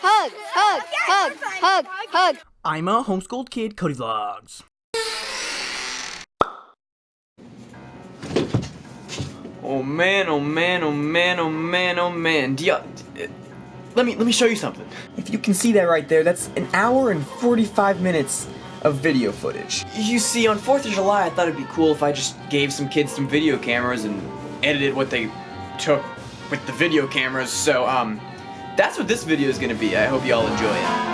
hug, hug, hug, hug, hug. I'm a homeschooled kid, Cody Vlogs. Oh man, oh man, oh man, oh man, oh man. Do you, let me let me show you something. If you can see that right there, that's an hour and 45 minutes of video footage. You see, on 4th of July, I thought it'd be cool if I just gave some kids some video cameras and edited what they took with the video cameras. So, um, that's what this video is gonna be. I hope you all enjoy it.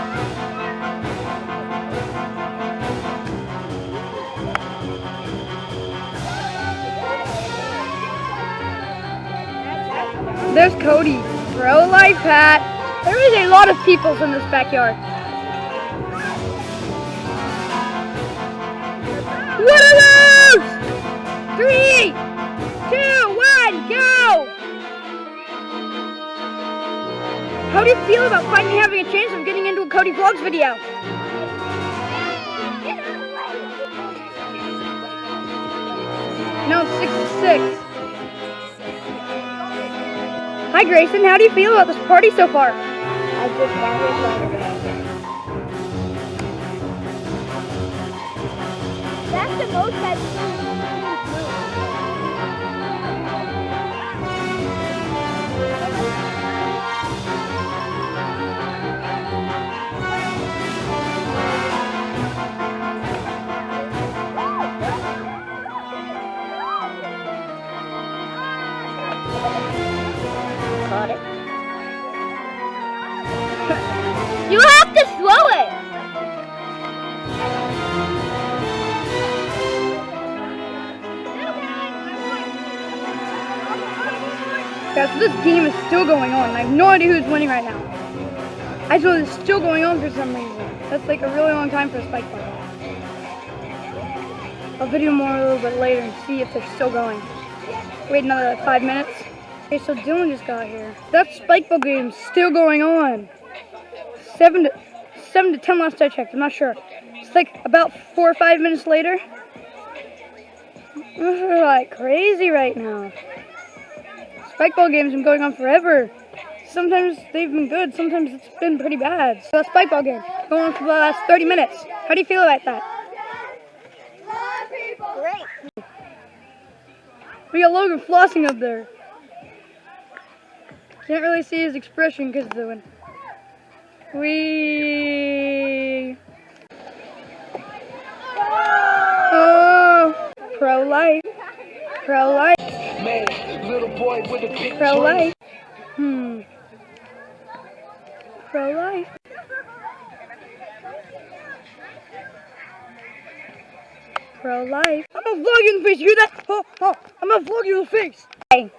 There's Cody. Pro life hat. There is a lot of peoples in this backyard. What are those? Three, two, one, go! How do you feel about finally having a chance of getting into a Cody Vlogs video? No, six six. Hi Grayson, how do you feel about this party so far? I just it That's the most I've You So this game is still going on. I have no idea who's winning right now. I just know it's still going on for some reason. That's like a really long time for a spike ball. I'll video more a little bit later and see if they're still going. Wait another like, five minutes. Okay, so Dylan just got here. That spike ball game's still going on. Seven to seven to ten last I checked. I'm not sure. It's like about four or five minutes later. This is like crazy right now. Spikeball games been going on forever. Sometimes they've been good, sometimes it's been pretty bad. So a spikeball game going on for the last 30 minutes. How do you feel about that? Great. We got Logan flossing up there. Can't really see his expression because of the wind. We. Oh, pro life. Pro life. Pro life. Hmm. Pro life. Pro life. I'm gonna vlog you in the face. You hear that? Oh, oh, I'm gonna vlog you in the face. Hey.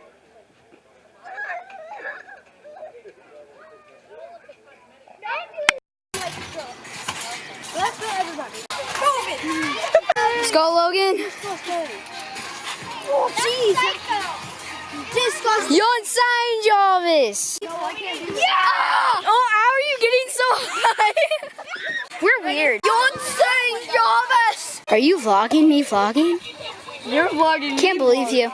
Let's go, everybody. Let's go Logan. Oh, jeez. Disgusting. You're insane, Jarvis. Yeah! Oh, how are you getting so high? We're weird. You're insane, Jarvis! Are you vlogging me vlogging? You're vlogging. Can't believe you.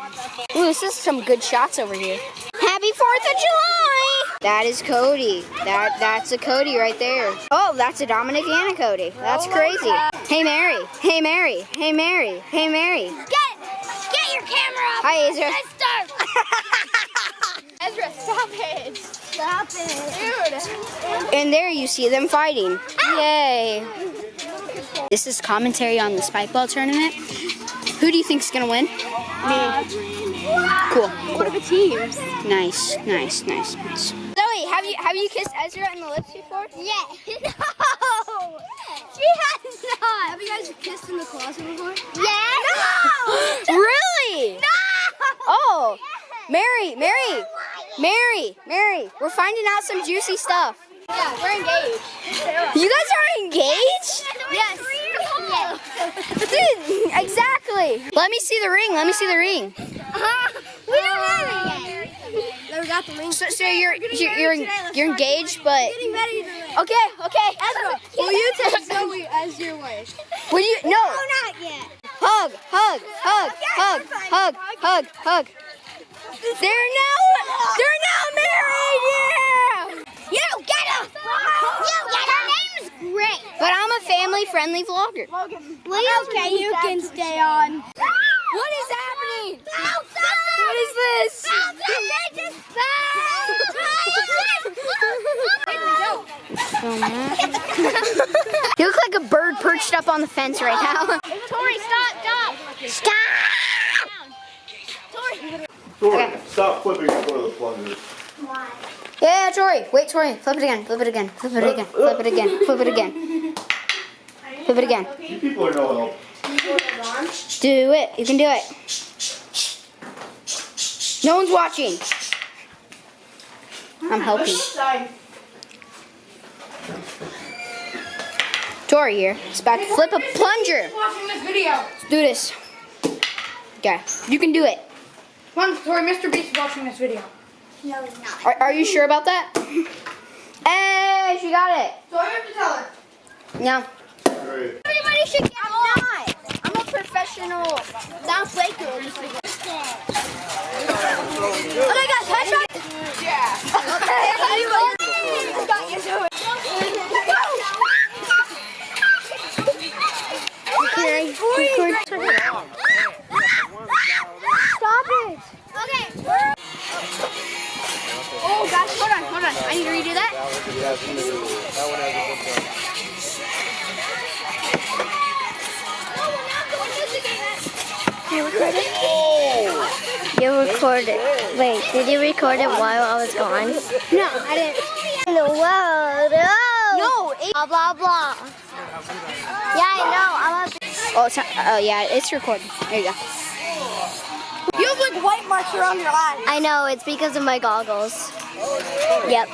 Ooh, this is some good shots over here. Happy 4th of July! That is Cody. That That's a Cody right there. Oh, that's a Dominic and a Cody. That's oh crazy. Hey, Mary. Hey, Mary. Hey, Mary. Hey, Mary. Get, get your camera up. Hi, Ezra. Let's start. Ezra, stop it. Stop it. Dude. And there you see them fighting. Yay. This is commentary on the Spikeball tournament. Who do you think's gonna win? Me. Uh, cool. What are the teams? Nice, nice, nice, nice. Zoe, have you have you kissed Ezra in the lips before? Yeah. No. She has not. Have you guys kissed in the closet before? Yeah. No. really? No. Oh, Mary, Mary, oh Mary, Mary, we're finding out some juicy stuff. Yeah, we're engaged. You guys are engaged? Yes. Dude, exactly. Let me see the ring. Let me see the ring. we don't have it yet got the link. So, so you're you're you're, you're engaged, but okay, okay. Ezra, will you take Zoe as your wife? Will you? No. No, not yet. Hug, hug, hug, hug, hug, hug, hug. They're now they're now married. Yeah. You get him. You get him. her name's Gray. But I'm a family-friendly vlogger. Logan, okay, you can stay on. What is happening? On the fence right now. Tori, stop, stop. Stop! Tori, stop flipping the toilet plunger. Yeah, Tori. Wait, Tori. Flip it again. Flip it again. Flip it again. Flip it again. Flip it again. Flip it again. You people are no help. Do it. You can do it. No one's watching. I'm helping. Tori here is about to flip a plunger. Watching this video. Let's do this. Okay, you can do it. Come on, Mr. Beast is watching this video. Are, are you sure about that? Hey, she got it. So I have to tell her. No. Great. Everybody should get I'm not. I'm a professional. Not Baker. Oh my gosh, gosh, hold on, hold on. I need to redo that. You recorded. Oh. You recorded. Wait, did you record it while I was gone? No, I didn't. In the world. Oh. No. Blah blah blah. Yeah, I know. A. Oh, it's not, oh yeah, it's recording. There you go. You have like white marks around your eyes. I know. It's because of my goggles. Yep.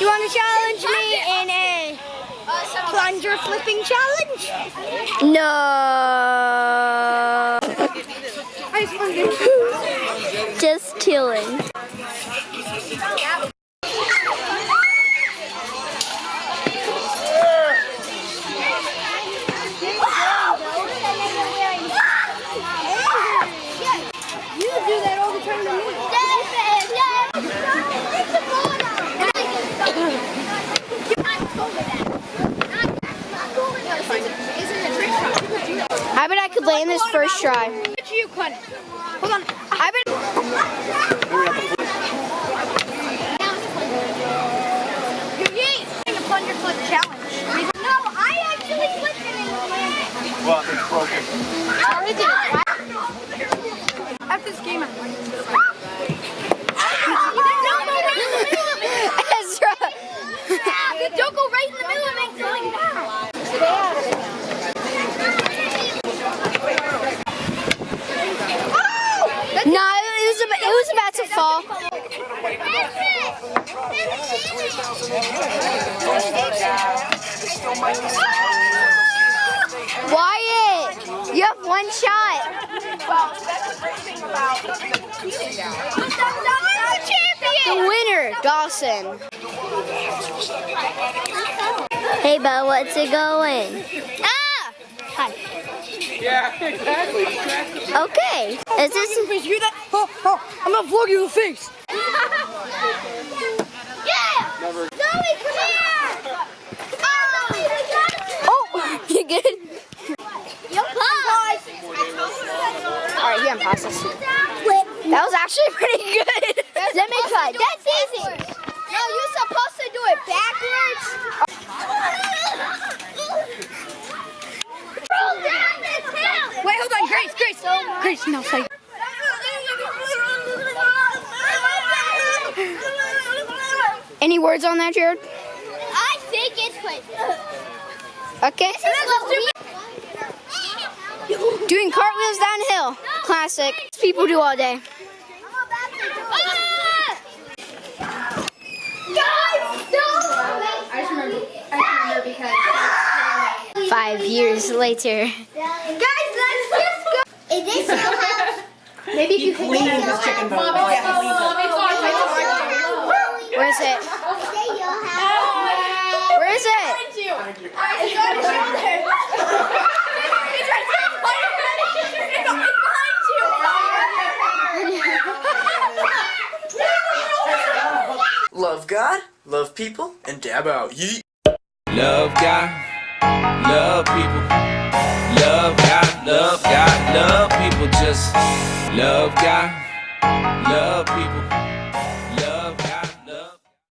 You want to challenge me in a plunger flipping challenge? No. Just chilling. You do that all the time to me. I this first try. You. Hold on. I bet. The plunger flip challenge. No, I actually flipped it in the landing. Well, it's broken. After this game, I'm Ezra. Don't go right in the middle and make going down. No, it was about, it was about to fall. Wyatt, you have one shot. The winner, Dawson. Hey, Bo, what's it going? Ah! Hi. Okay. Is this? You that? Oh, oh, I'm gonna vlog you in the face. Yeah! Zoe, come here! Oh, oh you good? Yo, pause! All right, here, pause this. That was actually pretty good. Let me try. That's easy. No, you're supposed to do it backwards. Roll down this hill. Wait, hold on, Grace, Grace, Grace, no, say. Any words on that, Jared? I think it's like. Okay. Doing cartwheels downhill. Classic. People do all day. I just remember. I remember because. Five years later. Guys, let's just go. Is this your house? Maybe you can Clean this chicken bone. Where is it? Where is it? Love God, love people, and dab out. Yeet. Love God, love people. Love God, love God, love people. Just love God, love people.